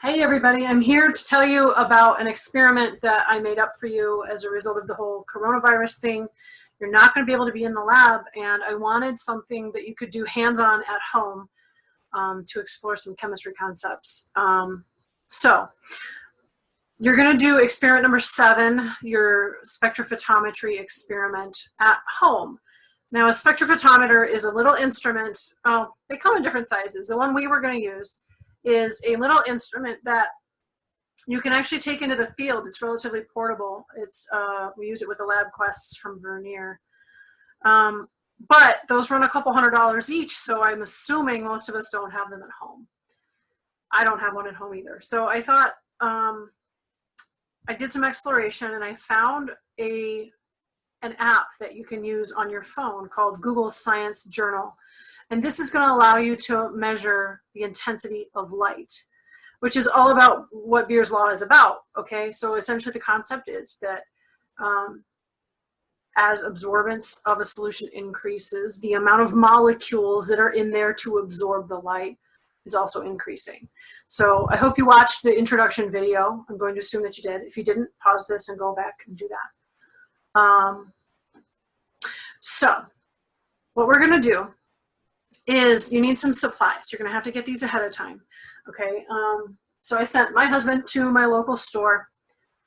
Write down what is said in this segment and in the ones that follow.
Hey everybody, I'm here to tell you about an experiment that I made up for you as a result of the whole coronavirus thing. You're not going to be able to be in the lab and I wanted something that you could do hands-on at home um, to explore some chemistry concepts. Um, so you're going to do experiment number seven, your spectrophotometry experiment at home. Now a spectrophotometer is a little instrument, oh, they come in different sizes. The one we were going to use is a little instrument that you can actually take into the field. It's relatively portable. It's uh, We use it with the LabQuests from Vernier. Um, but those run a couple hundred dollars each, so I'm assuming most of us don't have them at home. I don't have one at home either. So I thought, um, I did some exploration and I found a an app that you can use on your phone called Google Science Journal. And this is going to allow you to measure the intensity of light, which is all about what Beer's law is about. Okay, so essentially the concept is that um, as absorbance of a solution increases, the amount of molecules that are in there to absorb the light is also increasing. So I hope you watched the introduction video. I'm going to assume that you did. If you didn't, pause this and go back and do that. Um, so what we're going to do is you need some supplies. You're gonna have to get these ahead of time, okay? Um, so I sent my husband to my local store,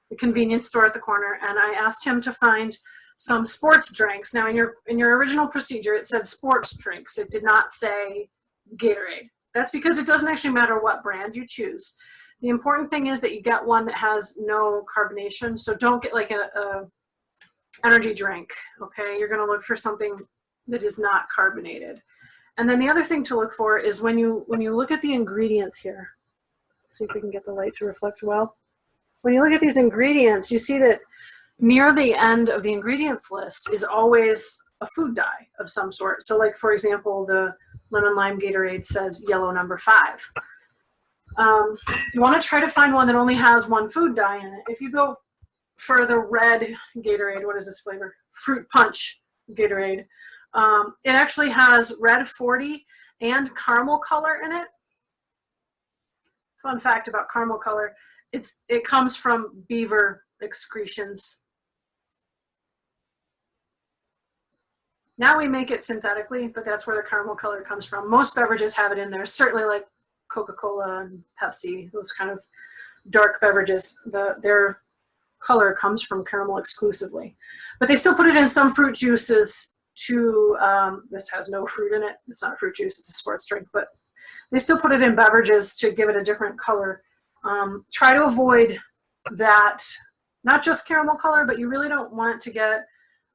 the convenience store at the corner, and I asked him to find some sports drinks. Now in your, in your original procedure, it said sports drinks. It did not say Gatorade. That's because it doesn't actually matter what brand you choose. The important thing is that you get one that has no carbonation. So don't get like a, a energy drink, okay? You're gonna look for something that is not carbonated. And then the other thing to look for is when you, when you look at the ingredients here, see if we can get the light to reflect well. When you look at these ingredients, you see that near the end of the ingredients list is always a food dye of some sort. So like, for example, the lemon lime Gatorade says yellow number five. Um, you want to try to find one that only has one food dye in it. If you go for the red Gatorade, what is this flavor? Fruit punch Gatorade. Um, it actually has red 40 and caramel color in it. Fun fact about caramel color, it's it comes from beaver excretions. Now we make it synthetically, but that's where the caramel color comes from. Most beverages have it in there, certainly like Coca-Cola and Pepsi, those kind of dark beverages. The, their color comes from caramel exclusively. But they still put it in some fruit juices to, um, this has no fruit in it. It's not fruit juice, it's a sports drink, but they still put it in beverages to give it a different color. Um, try to avoid that, not just caramel color, but you really don't want to get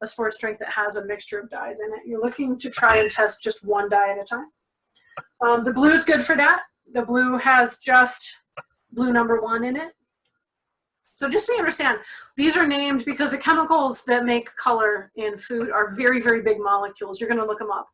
a sports drink that has a mixture of dyes in it. You're looking to try and test just one dye at a time. Um, the blue is good for that. The blue has just blue number one in it. So just so you understand, these are named because the chemicals that make color in food are very, very big molecules. You're gonna look them up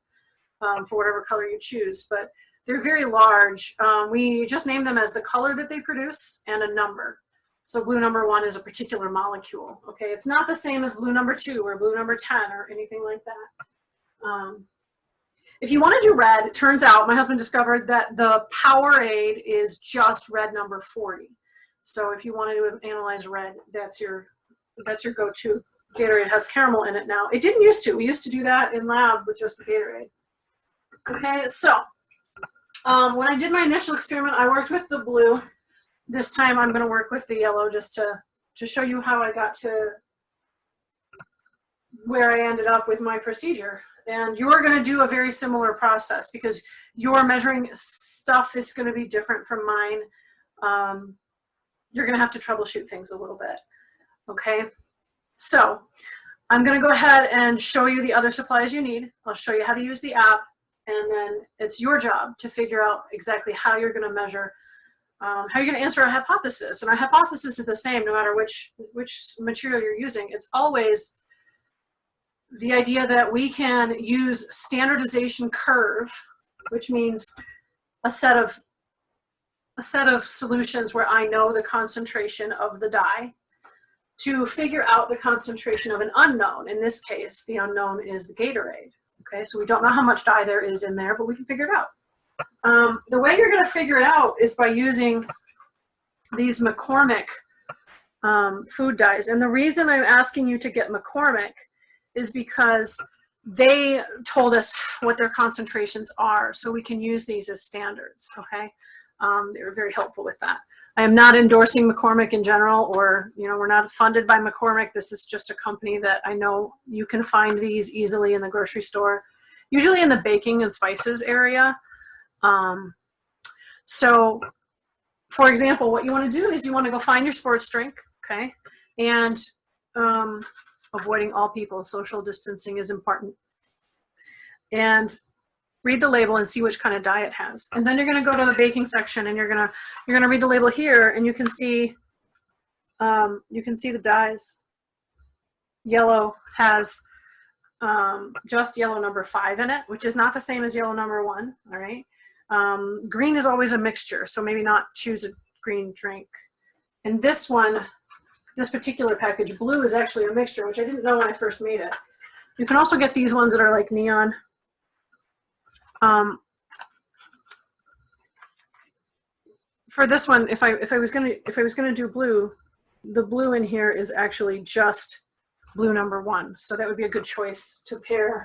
um, for whatever color you choose, but they're very large. Um, we just name them as the color that they produce and a number. So blue number one is a particular molecule, okay? It's not the same as blue number two or blue number 10 or anything like that. Um, if you want to do red, it turns out my husband discovered that the Powerade is just red number 40. So if you wanted to analyze red, that's your that's your go-to. Gatorade has caramel in it now. It didn't used to. We used to do that in lab with just the Gatorade. Okay, so um, when I did my initial experiment, I worked with the blue. This time I'm going to work with the yellow just to, to show you how I got to where I ended up with my procedure. And you're going to do a very similar process because your measuring stuff is going to be different from mine. Um, you're gonna have to troubleshoot things a little bit, okay? So I'm gonna go ahead and show you the other supplies you need. I'll show you how to use the app and then it's your job to figure out exactly how you're gonna measure, um, how you're gonna answer a hypothesis. And our hypothesis is the same no matter which, which material you're using. It's always the idea that we can use standardization curve, which means a set of a set of solutions where I know the concentration of the dye to figure out the concentration of an unknown. In this case, the unknown is the Gatorade. Okay, so we don't know how much dye there is in there, but we can figure it out. Um, the way you're gonna figure it out is by using these McCormick um, food dyes. And the reason I'm asking you to get McCormick is because they told us what their concentrations are so we can use these as standards, okay? Um, they were very helpful with that. I am not endorsing McCormick in general or, you know, we're not funded by McCormick. This is just a company that I know you can find these easily in the grocery store, usually in the baking and spices area. Um, so, for example, what you want to do is you want to go find your sports drink, okay? And um, avoiding all people, social distancing is important. And read the label and see which kind of dye it has. And then you're gonna go to the baking section and you're gonna you're gonna read the label here and you can see um, you can see the dyes. Yellow has um, just yellow number five in it, which is not the same as yellow number one, all right? Um, green is always a mixture, so maybe not choose a green drink. And this one, this particular package, blue is actually a mixture, which I didn't know when I first made it. You can also get these ones that are like neon um, for this one, if I if I was gonna if I was gonna do blue, the blue in here is actually just blue number one. So that would be a good choice to pair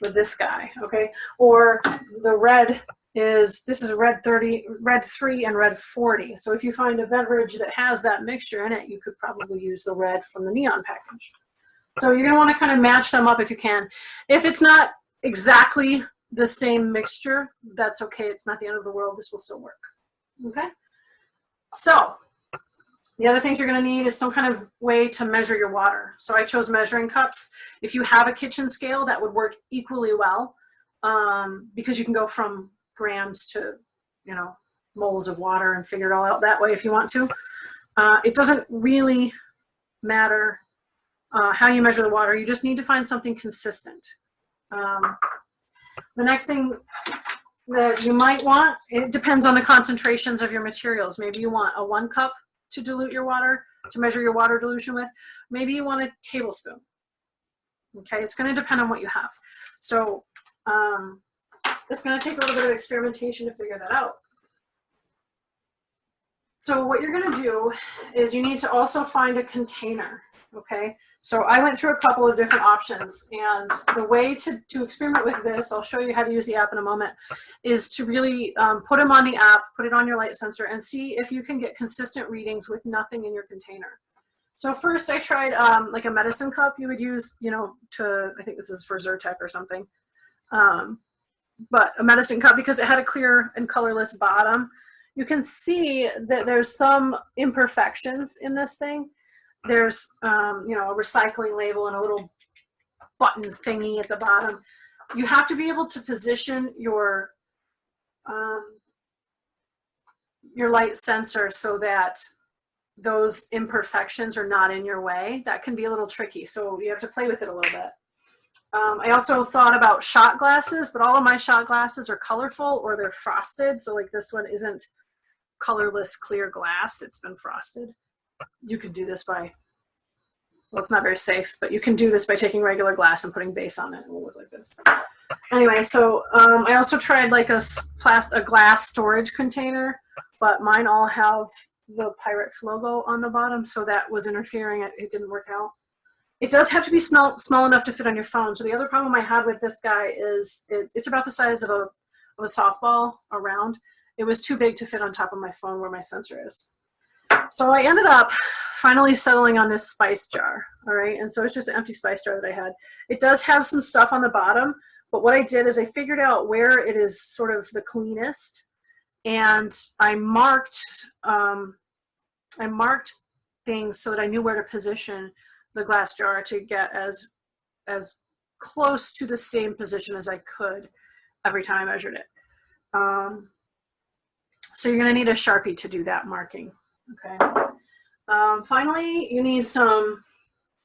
with this guy, okay? Or the red is, this is red 30, red three and red 40. So if you find a beverage that has that mixture in it, you could probably use the red from the neon package. So you're gonna wanna kind of match them up if you can. If it's not exactly the same mixture, that's okay. It's not the end of the world. This will still work. Okay? So, the other things you're going to need is some kind of way to measure your water. So I chose measuring cups. If you have a kitchen scale, that would work equally well um, because you can go from grams to, you know, moles of water and figure it all out that way if you want to. Uh, it doesn't really matter uh, how you measure the water. You just need to find something consistent. Um, the next thing that you might want, it depends on the concentrations of your materials. Maybe you want a one cup to dilute your water, to measure your water dilution with. Maybe you want a tablespoon. Okay, it's gonna depend on what you have. So um, it's gonna take a little bit of experimentation to figure that out. So what you're gonna do is you need to also find a container, okay? So I went through a couple of different options and the way to, to experiment with this, I'll show you how to use the app in a moment, is to really um, put them on the app, put it on your light sensor and see if you can get consistent readings with nothing in your container. So first I tried um, like a medicine cup you would use, you know, to, I think this is for Zyrtec or something. Um, but a medicine cup because it had a clear and colorless bottom. You can see that there's some imperfections in this thing there's um, you know a recycling label and a little button thingy at the bottom. You have to be able to position your um, your light sensor so that those imperfections are not in your way. That can be a little tricky, so you have to play with it a little bit. Um, I also thought about shot glasses, but all of my shot glasses are colorful or they're frosted. So like this one isn't colorless clear glass, it's been frosted you could do this by, well, it's not very safe, but you can do this by taking regular glass and putting base on it. and It will look like this. Anyway, so um, I also tried like a, a glass storage container, but mine all have the Pyrex logo on the bottom, so that was interfering. It, it didn't work out. It does have to be small, small enough to fit on your phone. So the other problem I had with this guy is it, it's about the size of a, of a softball around. It was too big to fit on top of my phone where my sensor is. So I ended up finally settling on this spice jar, all right? And so it's just an empty spice jar that I had. It does have some stuff on the bottom, but what I did is I figured out where it is sort of the cleanest and I marked, um, I marked things so that I knew where to position the glass jar to get as, as close to the same position as I could every time I measured it. Um, so you're gonna need a Sharpie to do that marking. Okay. Um, finally, you need some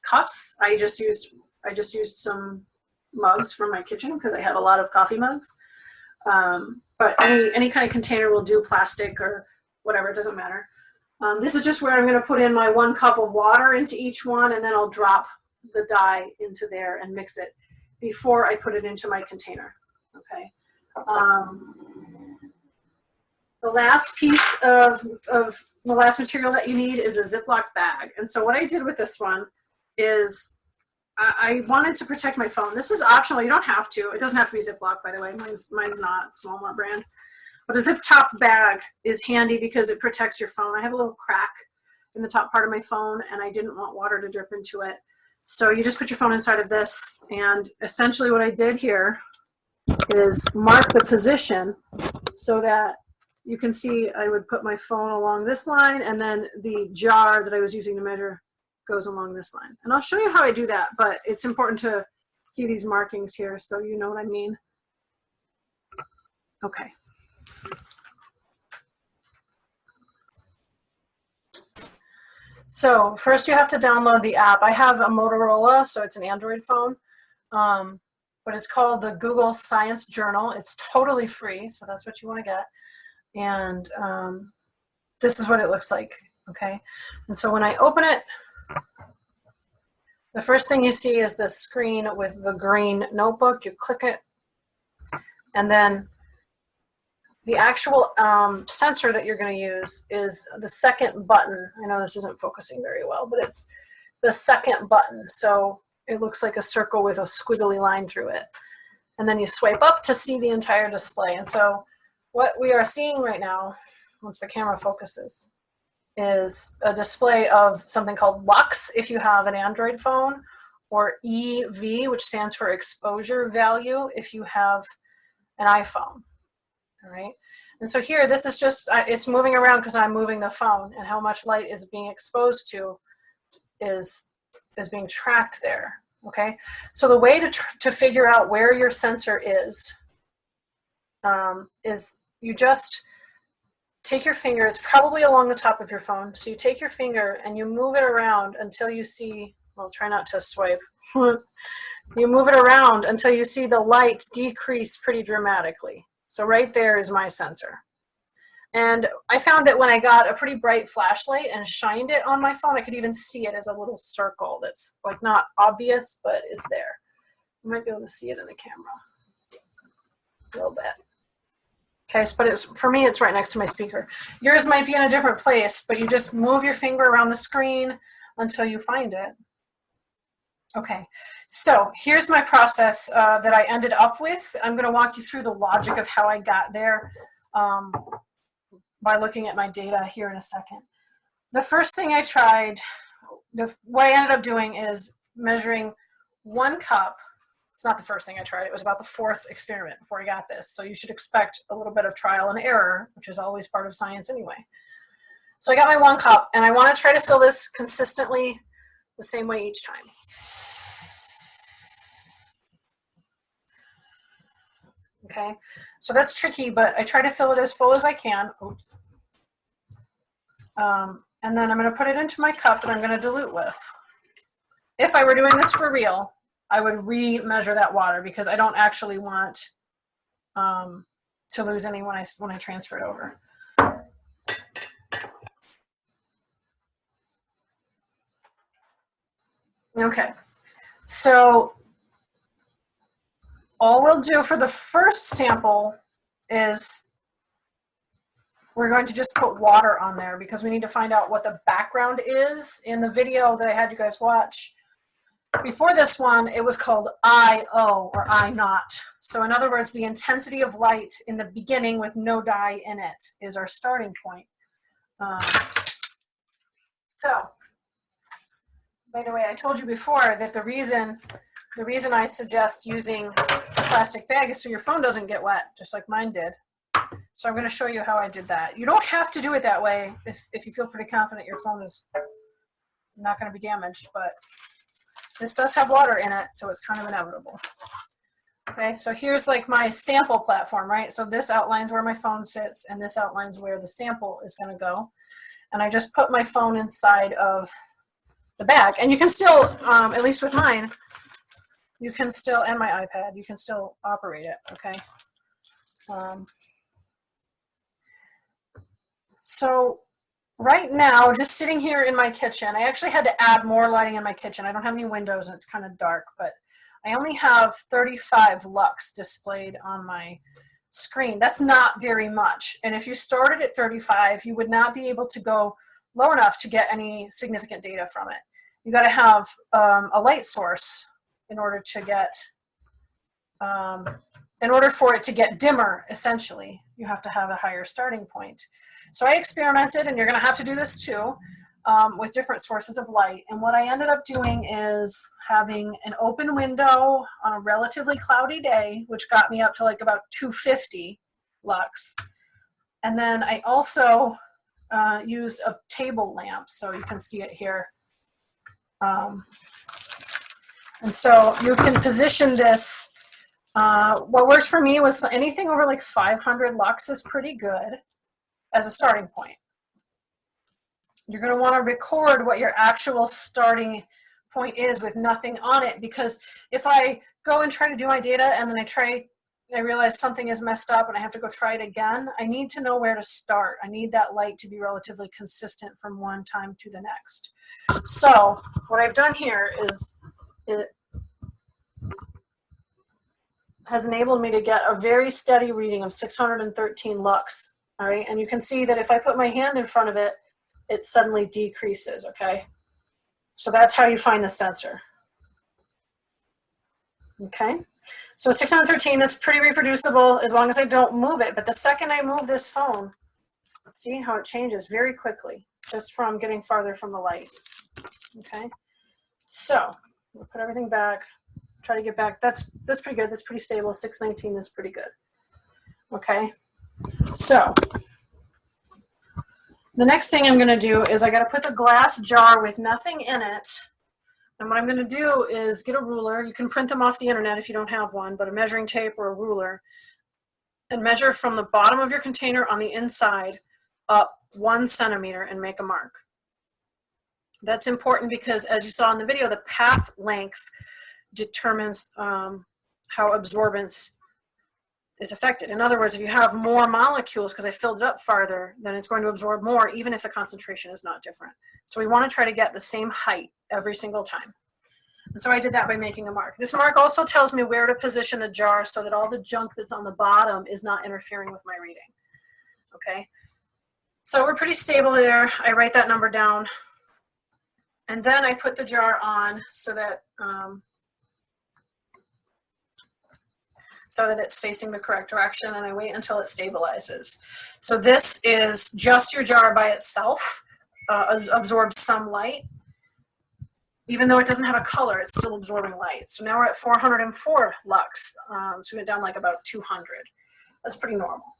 cups. I just used I just used some mugs from my kitchen because I have a lot of coffee mugs. Um, but any any kind of container will do, plastic or whatever. It doesn't matter. Um, this is just where I'm going to put in my one cup of water into each one, and then I'll drop the dye into there and mix it before I put it into my container. Okay. Um, the last piece of, of the last material that you need is a Ziploc bag. And so what I did with this one is I, I wanted to protect my phone. This is optional. You don't have to. It doesn't have to be Ziploc, by the way. Mine's, mine's not. It's Walmart brand. But a zip top bag is handy because it protects your phone. I have a little crack in the top part of my phone and I didn't want water to drip into it. So you just put your phone inside of this and essentially what I did here is mark the position so that you can see I would put my phone along this line and then the jar that I was using to measure goes along this line. And I'll show you how I do that, but it's important to see these markings here so you know what I mean. Okay. So first you have to download the app. I have a Motorola, so it's an Android phone, um, but it's called the Google Science Journal. It's totally free, so that's what you want to get. And um, this is what it looks like, okay? And so when I open it, the first thing you see is the screen with the green notebook. You click it, and then the actual um, sensor that you're going to use is the second button. I know this isn't focusing very well, but it's the second button. So it looks like a circle with a squiggly line through it. And then you swipe up to see the entire display. And so what we are seeing right now, once the camera focuses, is a display of something called LUX if you have an Android phone, or EV, which stands for exposure value if you have an iPhone all right? And so here, this is just, it's moving around because I'm moving the phone and how much light is being exposed to is, is being tracked there, okay? So the way to, to figure out where your sensor is, um, is you just take your finger, it's probably along the top of your phone, so you take your finger and you move it around until you see, well, try not to swipe. you move it around until you see the light decrease pretty dramatically. So right there is my sensor. And I found that when I got a pretty bright flashlight and shined it on my phone, I could even see it as a little circle that's like not obvious, but is there. You might be able to see it in the camera a little bit. Okay, but it's, for me, it's right next to my speaker. Yours might be in a different place, but you just move your finger around the screen until you find it. Okay, so here's my process uh, that I ended up with. I'm going to walk you through the logic of how I got there um, by looking at my data here in a second. The first thing I tried, the, what I ended up doing is measuring one cup. It's not the first thing I tried. It was about the fourth experiment before I got this. So you should expect a little bit of trial and error, which is always part of science anyway. So I got my one cup, and I want to try to fill this consistently the same way each time. okay? So that's tricky, but I try to fill it as full as I can. Oops. Um, and then I'm gonna put it into my cup that I'm gonna dilute with. If I were doing this for real, I would re-measure that water because I don't actually want um, to lose any when I, when I transfer it over. Okay, so all we'll do for the first sample is we're going to just put water on there because we need to find out what the background is. In the video that I had you guys watch, before this one, it was called I-O or I naught. So in other words, the intensity of light in the beginning with no dye in it is our starting point. Um, so, by the way, I told you before that the reason the reason I suggest using a plastic bag is so your phone doesn't get wet, just like mine did. So I'm going to show you how I did that. You don't have to do it that way if, if you feel pretty confident your phone is not going to be damaged, but this does have water in it, so it's kind of inevitable. Okay, so here's like my sample platform, right? So this outlines where my phone sits, and this outlines where the sample is going to go. And I just put my phone inside of the bag. And you can still, um, at least with mine, you can still, and my iPad, you can still operate it, okay? Um, so right now, just sitting here in my kitchen, I actually had to add more lighting in my kitchen. I don't have any windows and it's kind of dark, but I only have 35 lux displayed on my screen. That's not very much. And if you started at 35, you would not be able to go low enough to get any significant data from it. You got to have um, a light source in order to get, um, in order for it to get dimmer, essentially, you have to have a higher starting point. So I experimented, and you're going to have to do this too, um, with different sources of light. And what I ended up doing is having an open window on a relatively cloudy day, which got me up to like about 250 lux. And then I also uh, used a table lamp, so you can see it here. Um, and so you can position this, uh, what works for me was anything over like 500 lux is pretty good as a starting point. You're going to want to record what your actual starting point is with nothing on it because if I go and try to do my data and then I try I realize something is messed up and I have to go try it again, I need to know where to start. I need that light to be relatively consistent from one time to the next. So what I've done here is it has enabled me to get a very steady reading of 613 lux. All right, and you can see that if I put my hand in front of it, it suddenly decreases, okay? So that's how you find the sensor. Okay, so 613 is pretty reproducible as long as I don't move it. But the second I move this phone, see how it changes very quickly just from getting farther from the light. Okay, so we'll put everything back, try to get back. That's, that's pretty good. That's pretty stable. 619 is pretty good. Okay, so the next thing I'm gonna do is I gotta put the glass jar with nothing in it. And what I'm gonna do is get a ruler. You can print them off the internet if you don't have one, but a measuring tape or a ruler. And measure from the bottom of your container on the inside up one centimeter and make a mark. That's important because as you saw in the video, the path length determines um, how absorbance is affected. In other words, if you have more molecules, because I filled it up farther, then it's going to absorb more, even if the concentration is not different. So we want to try to get the same height every single time. And so I did that by making a mark. This mark also tells me where to position the jar so that all the junk that's on the bottom is not interfering with my reading. Okay, so we're pretty stable there. I write that number down. And then I put the jar on so that um, so that it's facing the correct direction and I wait until it stabilizes. So this is just your jar by itself, uh, absorbs some light. Even though it doesn't have a color, it's still absorbing light. So now we're at 404 lux, um, so we went down like about 200. That's pretty normal.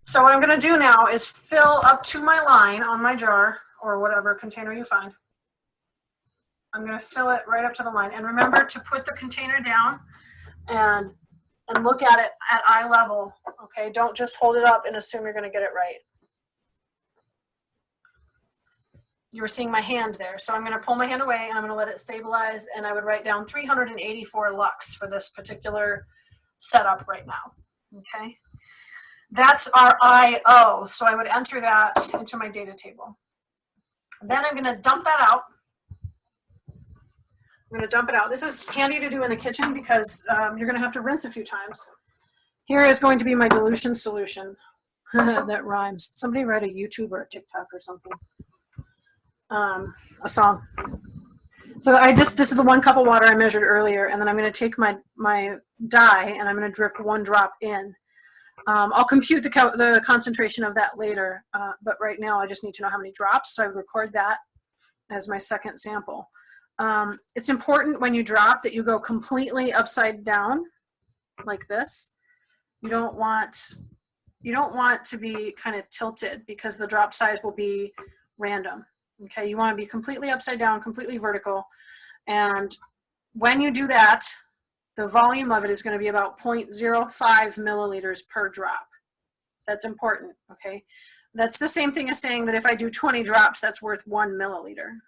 So what I'm gonna do now is fill up to my line on my jar or whatever container you find. I'm going to fill it right up to the line. And remember to put the container down and, and look at it at eye level. Okay, don't just hold it up and assume you're going to get it right. You were seeing my hand there. So I'm going to pull my hand away and I'm going to let it stabilize and I would write down 384 lux for this particular setup right now. Okay, that's our IO. So I would enter that into my data table. Then I'm going to dump that out I'm gonna dump it out. This is handy to do in the kitchen because um, you're gonna have to rinse a few times. Here is going to be my dilution solution. that rhymes. Somebody write a YouTube or a TikTok or something. Um, a song. So I just, this is the one cup of water I measured earlier, and then I'm gonna take my, my dye and I'm gonna drip one drop in. Um, I'll compute the, co the concentration of that later, uh, but right now I just need to know how many drops, so I record that as my second sample. Um, it's important when you drop that you go completely upside down like this. You don't want you don't want to be kind of tilted because the drop size will be random. Okay, you want to be completely upside down, completely vertical. And when you do that, the volume of it is going to be about 0.05 milliliters per drop. That's important, okay? That's the same thing as saying that if I do 20 drops, that's worth one milliliter.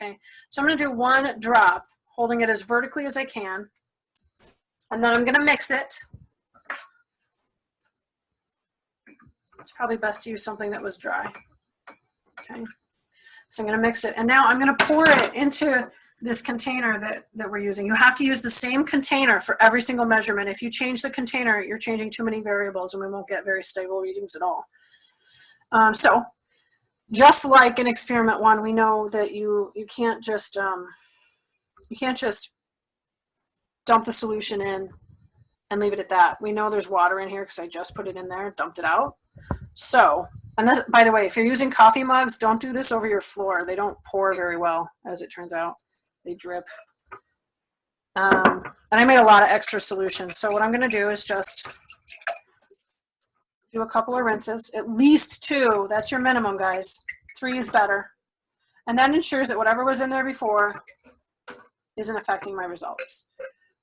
Okay, so I'm gonna do one drop, holding it as vertically as I can, and then I'm gonna mix it. It's probably best to use something that was dry. Okay, so I'm gonna mix it, and now I'm gonna pour it into this container that, that we're using. You have to use the same container for every single measurement. If you change the container, you're changing too many variables and we won't get very stable readings at all. Um, so just like in experiment one, we know that you, you can't just, um, you can't just dump the solution in and leave it at that. We know there's water in here because I just put it in there, dumped it out. So, and this, by the way, if you're using coffee mugs, don't do this over your floor. They don't pour very well, as it turns out. They drip. Um, and I made a lot of extra solutions. So what I'm gonna do is just do a couple of rinses, at least two, that's your minimum guys. Three is better. And that ensures that whatever was in there before isn't affecting my results.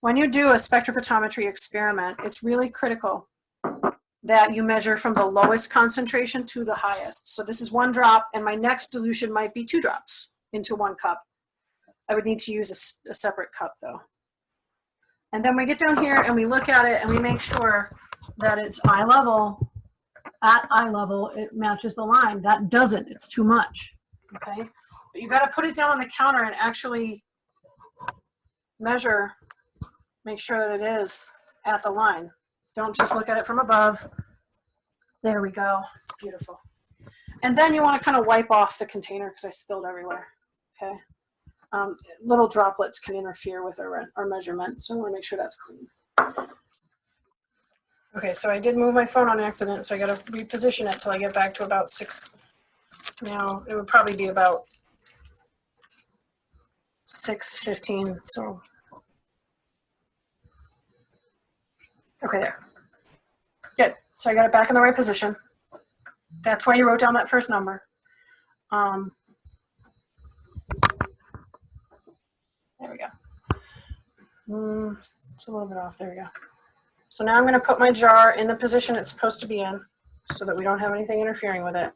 When you do a spectrophotometry experiment, it's really critical that you measure from the lowest concentration to the highest. So this is one drop and my next dilution might be two drops into one cup. I would need to use a, a separate cup though. And then we get down here and we look at it and we make sure that it's eye level, at eye level, it matches the line. That doesn't, it's too much, okay? But you gotta put it down on the counter and actually measure, make sure that it is at the line. Don't just look at it from above. There we go, it's beautiful. And then you wanna kind of wipe off the container because I spilled everywhere, okay? um, little droplets can interfere with our, our measurement. So I wanna make sure that's clean. Okay, so I did move my phone on accident, so I gotta reposition it till I get back to about six. Now, it would probably be about 6.15, so. Okay, there. Good, so I got it back in the right position. That's why you wrote down that first number. Um, There we go. Mm, it's a little bit off. There we go. So now I'm going to put my jar in the position it's supposed to be in so that we don't have anything interfering with it.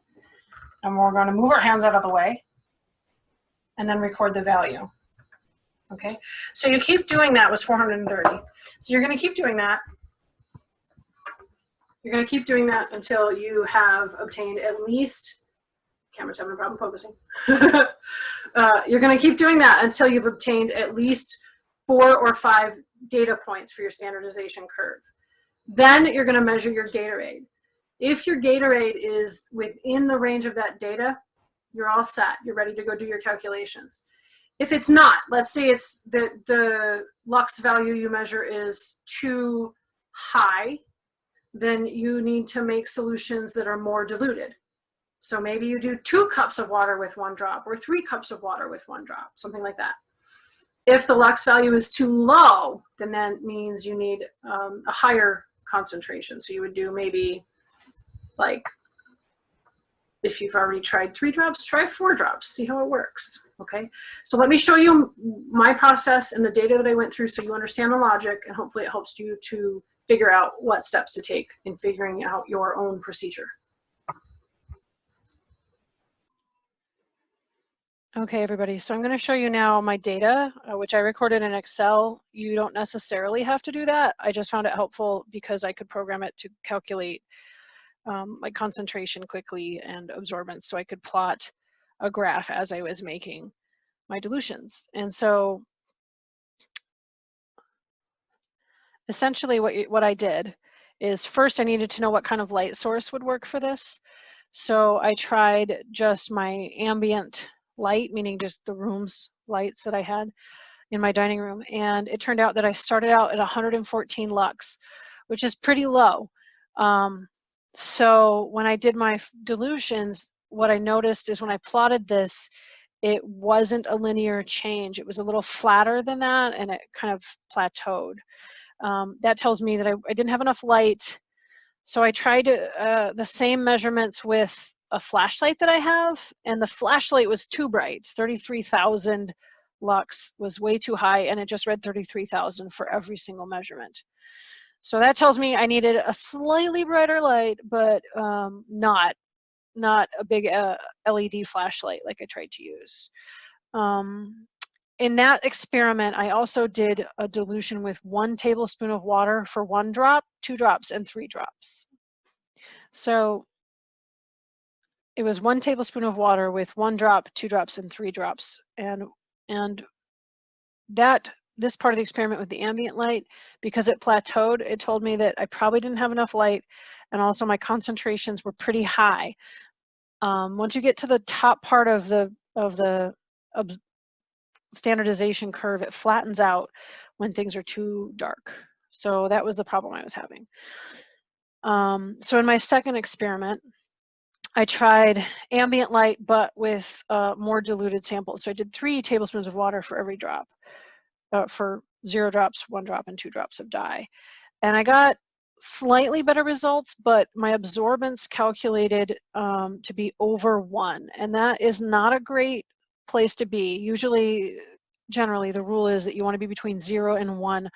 And we're going to move our hands out of the way and then record the value. Okay, so you keep doing that was 430. So you're going to keep doing that. You're going to keep doing that until you have obtained at least, camera's having a problem focusing. Uh, you're going to keep doing that until you've obtained at least four or five data points for your standardization curve. Then you're going to measure your Gatorade. If your Gatorade is within the range of that data, you're all set. You're ready to go do your calculations. If it's not, let's say it's the, the lux value you measure is too high, then you need to make solutions that are more diluted. So maybe you do two cups of water with one drop or three cups of water with one drop, something like that. If the lux value is too low, then that means you need um, a higher concentration. So you would do maybe like, if you've already tried three drops, try four drops, see how it works, okay? So let me show you my process and the data that I went through so you understand the logic and hopefully it helps you to figure out what steps to take in figuring out your own procedure. Okay, everybody, so I'm going to show you now my data, uh, which I recorded in Excel. You don't necessarily have to do that. I just found it helpful because I could program it to calculate um, like concentration quickly and absorbance so I could plot a graph as I was making my dilutions. And so essentially what, what I did is first I needed to know what kind of light source would work for this. So I tried just my ambient light, meaning just the room's lights that I had in my dining room. And it turned out that I started out at 114 lux, which is pretty low. Um, so when I did my dilutions, what I noticed is when I plotted this, it wasn't a linear change. It was a little flatter than that and it kind of plateaued. Um, that tells me that I, I, didn't have enough light. So I tried uh, the same measurements with a flashlight that I have, and the flashlight was too bright. 33,000 lux was way too high, and it just read 33,000 for every single measurement. So that tells me I needed a slightly brighter light, but um, not not a big uh, LED flashlight like I tried to use. Um, in that experiment, I also did a dilution with one tablespoon of water for one drop, two drops, and three drops. So it was one tablespoon of water with one drop, two drops, and three drops. And and that this part of the experiment with the ambient light, because it plateaued, it told me that I probably didn't have enough light and also my concentrations were pretty high. Um, once you get to the top part of the of the of standardization curve, it flattens out when things are too dark. So that was the problem I was having. Um, so in my second experiment, I tried ambient light, but with uh, more diluted samples. So I did three tablespoons of water for every drop, uh, for zero drops, one drop, and two drops of dye. And I got slightly better results, but my absorbance calculated um, to be over one. And that is not a great place to be. Usually, generally, the rule is that you want to be between zero and one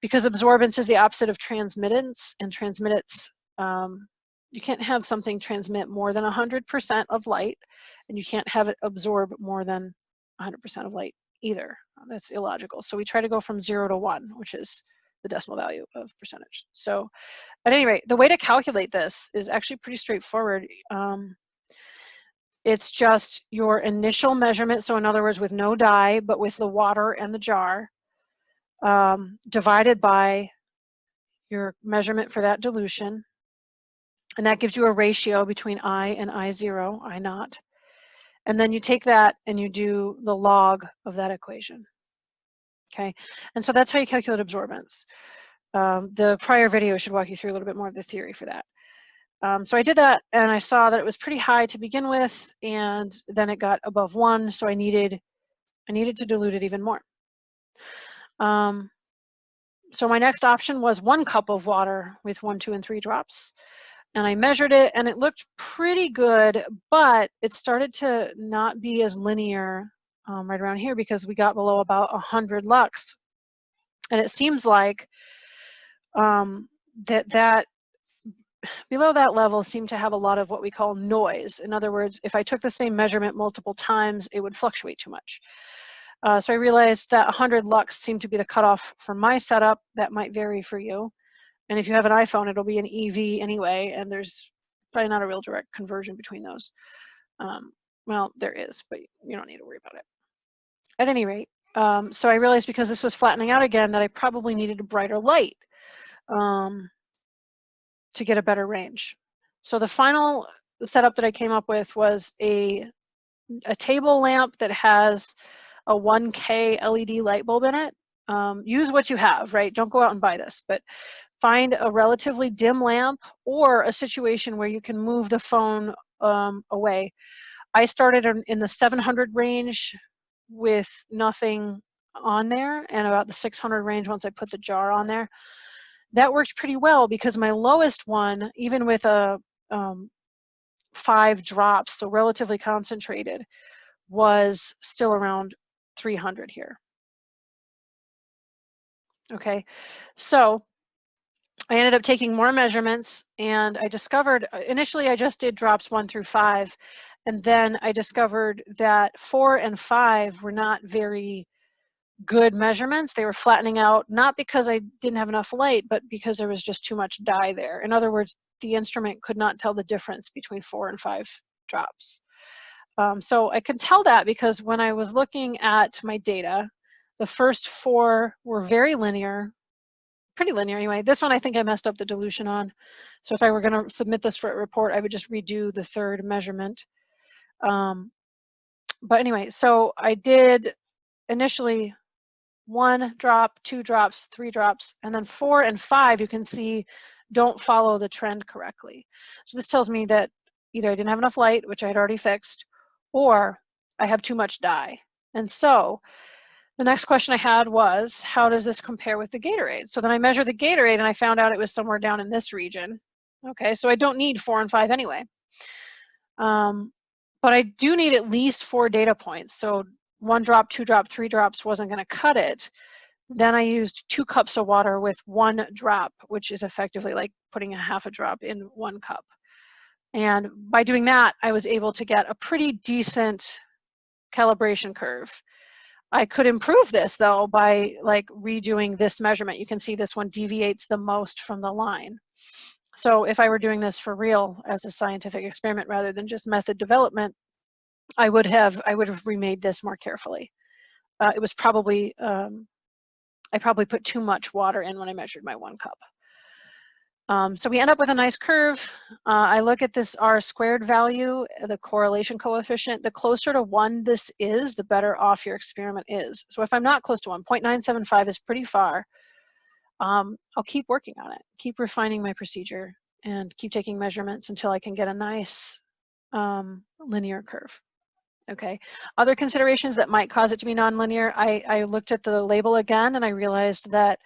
because absorbance is the opposite of transmittance and transmittance, um, you can't have something transmit more than 100% of light and you can't have it absorb more than 100% of light either. That's illogical. So we try to go from zero to one, which is the decimal value of percentage. So at any rate, the way to calculate this is actually pretty straightforward. Um, it's just your initial measurement. So in other words, with no dye, but with the water and the jar, um, divided by your measurement for that dilution. And that gives you a ratio between I and I0, I naught. And then you take that and you do the log of that equation. Okay, and so that's how you calculate absorbance. Um, the prior video should walk you through a little bit more of the theory for that. Um, so I did that and I saw that it was pretty high to begin with and then it got above one so I needed I needed to dilute it even more. Um, so my next option was one cup of water with one, two, and three drops. And I measured it and it looked pretty good, but it started to not be as linear um, right around here because we got below about 100 lux. And it seems like um, that that below that level seemed to have a lot of what we call noise. In other words, if I took the same measurement multiple times, it would fluctuate too much. Uh, so I realized that 100 lux seemed to be the cutoff for my setup. That might vary for you. And if you have an iPhone, it'll be an EV anyway, and there's probably not a real direct conversion between those. Um, well, there is, but you don't need to worry about it. At any rate, um, so I realized because this was flattening out again that I probably needed a brighter light um, to get a better range. So the final setup that I came up with was a, a table lamp that has a 1K LED light bulb in it. Um, use what you have, right? Don't go out and buy this, but find a relatively dim lamp or a situation where you can move the phone um, away. I started in the 700 range with nothing on there and about the 600 range once I put the jar on there. That worked pretty well because my lowest one, even with a um, five drops, so relatively concentrated, was still around 300 here. Okay, so I ended up taking more measurements and I discovered, uh, initially I just did drops one through five, and then I discovered that four and five were not very good measurements. They were flattening out, not because I didn't have enough light, but because there was just too much dye there. In other words, the instrument could not tell the difference between four and five drops. Um, so I could tell that because when I was looking at my data, the first four were very linear, pretty linear anyway. This one I think I messed up the dilution on. So if I were going to submit this for a report, I would just redo the third measurement. Um, but anyway, so I did initially one drop, two drops, three drops, and then four and five you can see don't follow the trend correctly. So this tells me that either I didn't have enough light, which I had already fixed, or I have too much dye. And so the next question I had was, how does this compare with the Gatorade? So then I measured the Gatorade and I found out it was somewhere down in this region. Okay, so I don't need four and five anyway. Um, but I do need at least four data points. So one drop, two drop, three drops wasn't gonna cut it. Then I used two cups of water with one drop, which is effectively like putting a half a drop in one cup. And by doing that, I was able to get a pretty decent calibration curve. I could improve this though by like redoing this measurement. You can see this one deviates the most from the line. So if I were doing this for real as a scientific experiment rather than just method development, I would have I would have remade this more carefully. uh, it was probably, um, I probably put too much water in when I measured my one cup. Um, so we end up with a nice curve. Uh, I look at this R squared value, the correlation coefficient. The closer to one this is, the better off your experiment is. So if I'm not close to one, 0.975 is pretty far. Um, I'll keep working on it, keep refining my procedure and keep taking measurements until I can get a nice um, linear curve. Okay, other considerations that might cause it to be nonlinear, I, I looked at the label again and I realized that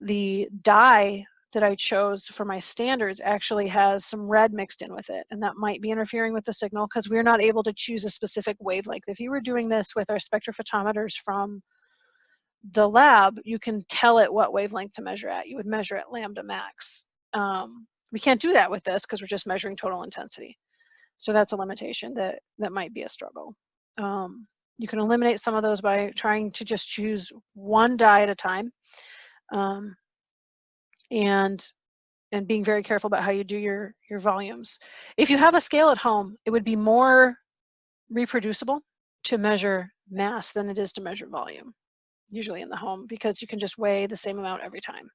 the dye that I chose for my standards actually has some red mixed in with it, and that might be interfering with the signal because we're not able to choose a specific wavelength. If you were doing this with our spectrophotometers from the lab, you can tell it what wavelength to measure at. You would measure at lambda max. Um, we can't do that with this because we're just measuring total intensity. So that's a limitation that, that might be a struggle. Um, you can eliminate some of those by trying to just choose one dye at a time. Um, and and being very careful about how you do your your volumes. If you have a scale at home, it would be more reproducible to measure mass than it is to measure volume, usually in the home, because you can just weigh the same amount every time.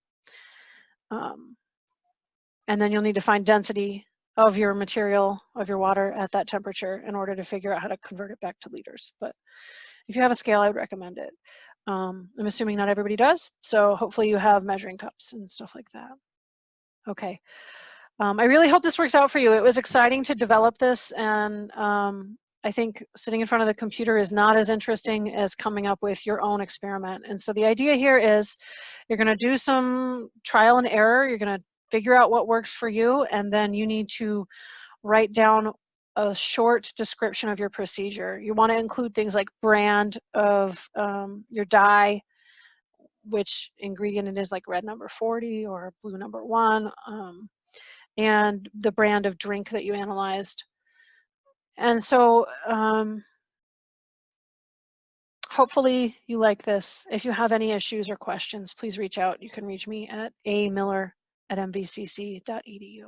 Um, and then you'll need to find density of your material, of your water at that temperature in order to figure out how to convert it back to liters. But if you have a scale, I would recommend it. Um, I'm assuming not everybody does, so hopefully you have measuring cups and stuff like that. Okay. Um, I really hope this works out for you. It was exciting to develop this, and um, I think sitting in front of the computer is not as interesting as coming up with your own experiment. And so the idea here is you're going to do some trial and error. You're going to figure out what works for you, and then you need to write down a short description of your procedure. You want to include things like brand of um, your dye, which ingredient it is like red number 40 or blue number one, um, and the brand of drink that you analyzed. And so um, hopefully you like this. If you have any issues or questions, please reach out. You can reach me at amiller at mvcc.edu.